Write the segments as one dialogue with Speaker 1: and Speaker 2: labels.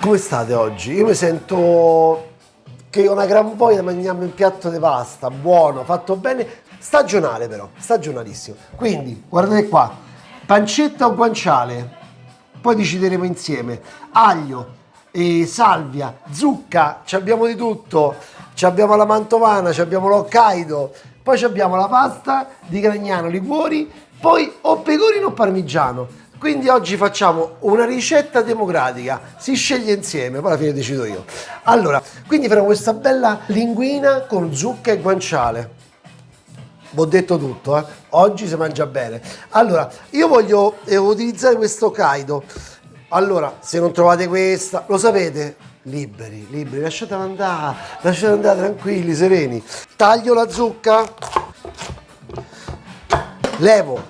Speaker 1: Come state oggi? Io mi sento che ho una gran voglia di mangiarmi un piatto di pasta, buono, fatto bene, stagionale però, stagionalissimo. Quindi, guardate qua, pancetta o guanciale, poi decideremo insieme, aglio, e salvia, zucca, ci abbiamo di tutto, ci abbiamo la mantovana, ci abbiamo l'Hokkaido, poi abbiamo la pasta di Gragnano, liquori, poi o pecorino o parmigiano. Quindi oggi facciamo una ricetta democratica, si sceglie insieme, poi alla fine decido io. Allora, quindi faremo questa bella linguina con zucca e guanciale. Ho detto tutto, eh? oggi si mangia bene. Allora, io voglio eh, utilizzare questo Kaido. Allora, se non trovate questa, lo sapete, liberi, liberi, lasciatela andare, lasciatela andare tranquilli, sereni. Taglio la zucca, levo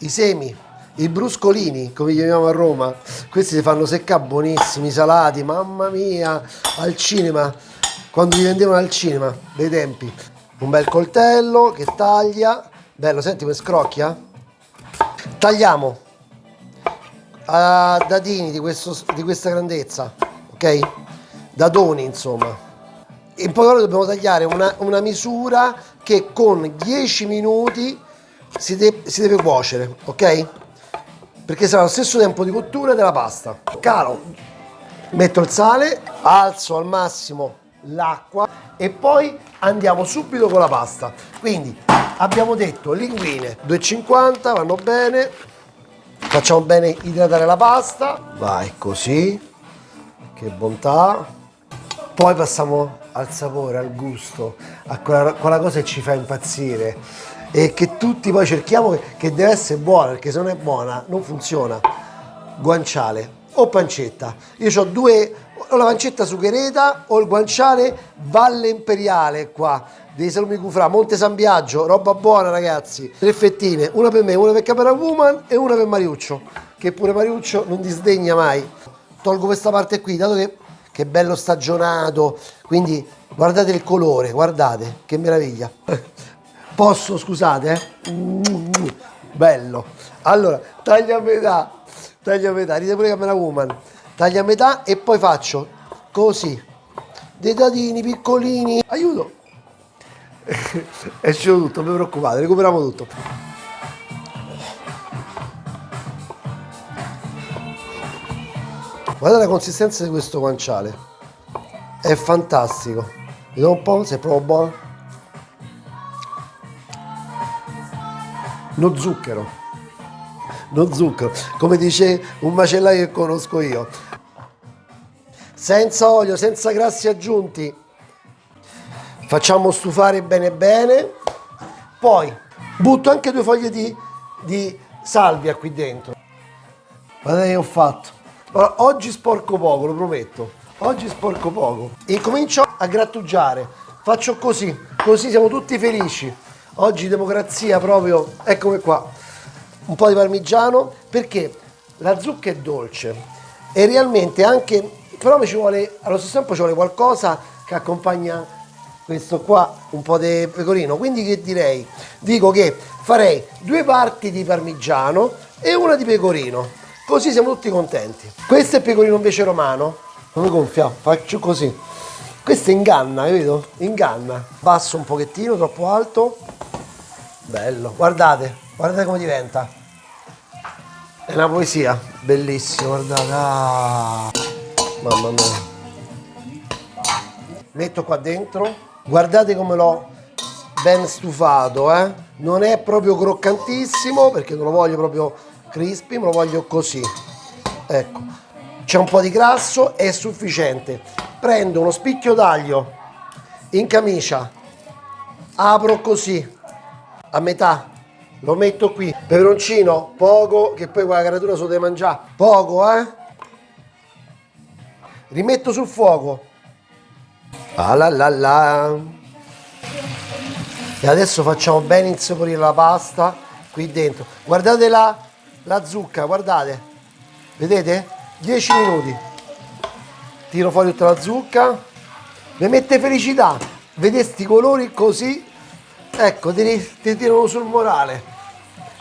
Speaker 1: i semi, i bruscolini, come li chiamiamo a Roma, questi si fanno seccare buonissimi, salati, mamma mia, al cinema, quando li vendevano al cinema, dei tempi. Un bel coltello che taglia, bello, senti come scrocchia? Tagliamo a dadini di, questo, di questa grandezza, ok? Dadoni insomma. In poche parole dobbiamo tagliare una, una misura che con 10 minuti si, de si deve cuocere, ok? Perché sarà lo stesso tempo di cottura della pasta. Calo, metto il sale, alzo al massimo l'acqua e poi andiamo subito con la pasta. Quindi abbiamo detto linguine 2,50 vanno bene, facciamo bene idratare la pasta, vai così, che bontà. Poi passiamo al sapore, al gusto, a quella, quella cosa che ci fa impazzire e che tutti poi cerchiamo che, deve essere buona, perché se non è buona non funziona. Guanciale o pancetta. Io ho due, o la pancetta succhereta o il guanciale Valle Imperiale qua, dei salumi Cufrà, Monte San Biagio, roba buona ragazzi. Tre fettine, una per me, una per Capera Woman e una per Mariuccio, che pure Mariuccio non disdegna mai. Tolgo questa parte qui, dato che, che è bello stagionato, quindi guardate il colore, guardate, che meraviglia. Posso, scusate, eh? Bello. Allora, taglio a metà, taglio a metà, ride pure Camera Woman. Taglio a metà e poi faccio così. Dei dadini piccolini. Aiuto! Esce tutto, non vi preoccupate, recuperiamo tutto. Guardate la consistenza di questo guanciale. È fantastico. Vediamo un po' se è proprio buono. no zucchero, no zucchero, come dice un macellaio che conosco io. Senza olio, senza grassi aggiunti. Facciamo stufare bene bene. Poi butto anche due foglie di, di salvia qui dentro. Guardate che ho fatto. Allora, oggi sporco poco, lo prometto. Oggi sporco poco. E comincio a grattugiare. Faccio così, così siamo tutti felici. Oggi democrazia proprio, eccomi qua, un po' di parmigiano perché la zucca è dolce e realmente anche, però mi ci vuole, allo stesso tempo ci vuole qualcosa che accompagna questo qua, un po' di pecorino. Quindi che direi? Dico che farei due parti di parmigiano e una di pecorino, così siamo tutti contenti. Questo è pecorino invece romano, non mi gonfia, faccio così. Questo inganna, vedo? Inganna. Basso un pochettino, troppo alto Bello, guardate, guardate come diventa. È una poesia, bellissimo, guardate. Ah, mamma mia. Metto qua dentro, guardate come l'ho ben stufato, eh? Non è proprio croccantissimo perché non lo voglio proprio crispy, me lo voglio così. Ecco, c'è un po' di grasso, è sufficiente. Prendo uno spicchio d'aglio in camicia, apro così, a metà lo metto qui. Peperoncino poco che poi quella caratura se lo deve mangiare poco eh? Rimetto sul fuoco. Ah la la la e adesso facciamo bene insaporire la pasta qui dentro. Guardate la, la zucca guardate. Vedete? 10 minuti. Tiro fuori tutta la zucca. Mi mette felicità. Vedete sti colori così? Ecco ti, ti tirano sul morale.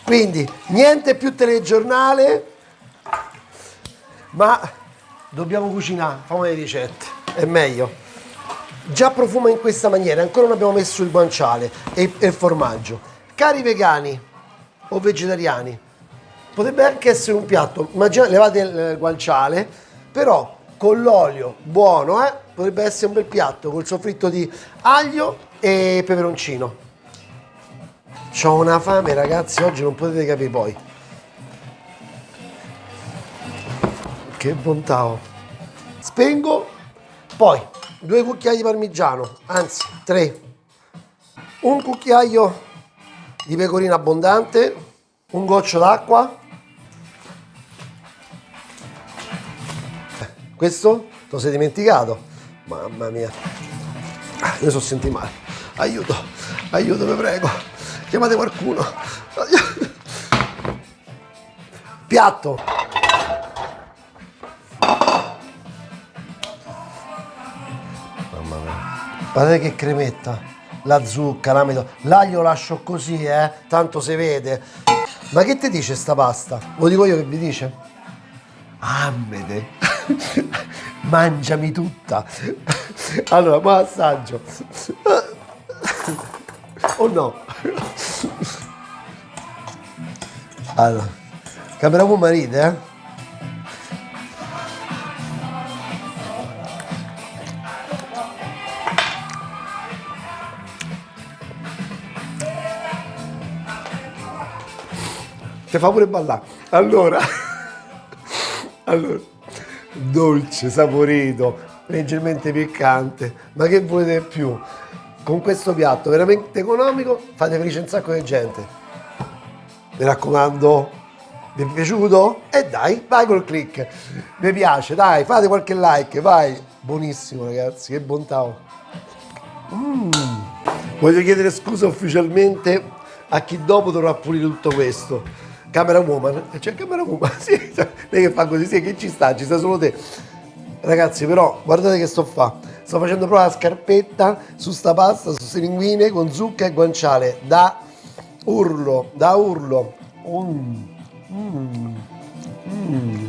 Speaker 1: Quindi niente più telegiornale ma dobbiamo cucinare, famo le ricette, è meglio. Già profuma in questa maniera, ancora non abbiamo messo il guanciale e il formaggio. Cari vegani o vegetariani, potrebbe anche essere un piatto, immaginate, levate il guanciale, però con l'olio buono, eh, potrebbe essere un bel piatto col soffritto di aglio e peperoncino. Ho una fame ragazzi, oggi non potete capire poi. Che bontà ho. Spengo, poi due cucchiai di parmigiano, anzi tre. Un cucchiaio di pecorino abbondante, un goccio d'acqua. Questo lo sei dimenticato? Mamma mia. Ah, io sono senti male. Aiuto, aiuto, vi prego. Chiamate qualcuno. Piatto. Mamma mia. Guardate che cremetta. La zucca, l'amido. L'aglio lascio così, eh. Tanto si vede. Ma che ti dice sta pasta? Lo dico io che vi dice? Ammede. Mangiami tutta. Allora, ma assaggio. Oh no. Allora, camera con marito, eh? Ti fa pure ballare. Allora, allora, dolce, saporito, leggermente piccante, ma che volete più? Con questo piatto veramente economico fate felice un sacco di gente. Mi raccomando, vi è piaciuto? E dai, vai col click. Mi piace, dai, fate qualche like, vai. Buonissimo ragazzi, che bontà. Mm. Voglio chiedere scusa ufficialmente a chi dopo dovrà pulire tutto questo. Camera woman, c'è camera woman, sì, lei che fa così, sì, che ci sta, ci sta solo te. Ragazzi, però, guardate che sto fa. Sto facendo proprio la scarpetta su sta pasta, su queste linguine con zucca e guanciale. Da urlo, da urlo. Mm. Mm. Mm.